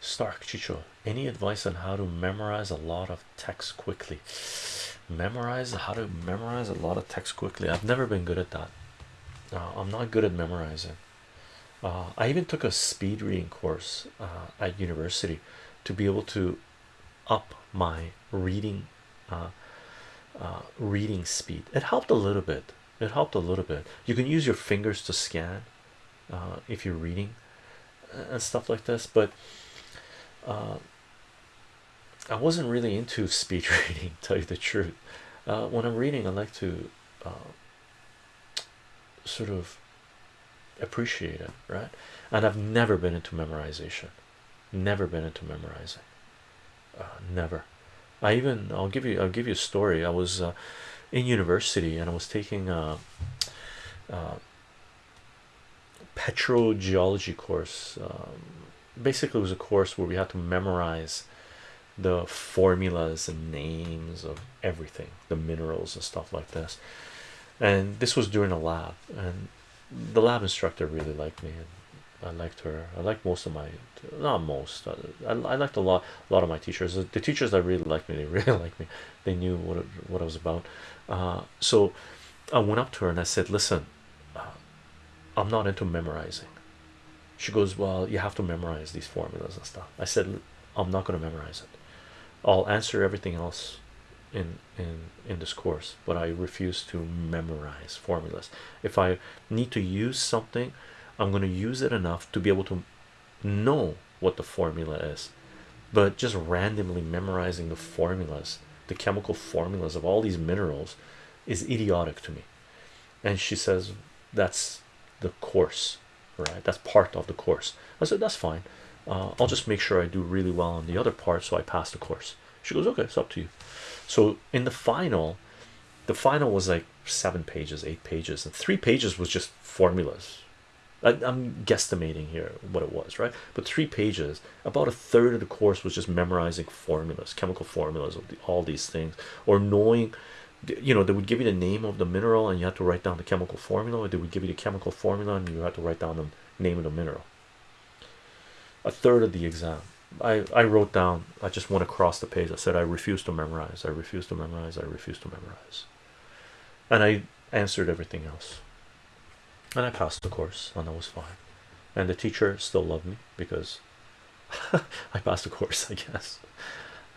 Stark Chicho, any advice on how to memorize a lot of text quickly? Memorize how to memorize a lot of text quickly. I've never been good at that. Uh, I'm not good at memorizing. Uh, I even took a speed reading course uh, at university to be able to up my reading reading speed. It helped a little bit. It helped a little bit. You can use your fingers to scan if you're reading and stuff like this, but I wasn't really into speed reading, tell you the truth. when I'm reading, I like to sort of appreciate it, right? And I've never been into memorization, never been into memorizing, uh, never. I even I'll give you I'll give you a story. I was uh, in university and I was taking a, a petrogeology course. Um, basically, it was a course where we had to memorize the formulas and names of everything, the minerals and stuff like this. And this was during a lab, and the lab instructor really liked me, and I liked her. I liked most of my, not most. I, I liked a lot, a lot of my teachers. The teachers that really liked me, they really liked me. They knew what it, what I was about. Uh, so I went up to her and I said, "Listen, uh, I'm not into memorizing." She goes, "Well, you have to memorize these formulas and stuff." I said, "I'm not going to memorize it. I'll answer everything else in in in this course but i refuse to memorize formulas if i need to use something i'm going to use it enough to be able to know what the formula is but just randomly memorizing the formulas the chemical formulas of all these minerals is idiotic to me and she says that's the course right that's part of the course. I said that's fine. Uh, i'll just make sure i do really well on the other part so i pass the course. She goes okay it's up to you. So in the final the final was like seven pages eight pages and three pages was just formulas. I, am guesstimating here what it was right? But three pages about a third of the course was just memorizing formulas chemical formulas of the, all these things or knowing you know they would give you the name of the mineral and you had to write down the chemical formula or they would give you the chemical formula and you had to write down the name of the mineral. A third of the exam. I I wrote down I just went across the page. I said I refuse to memorize. I refuse to memorize. I refuse to memorize. And I answered everything else. And I passed the course and that was fine. And the teacher still loved me because I passed the course I guess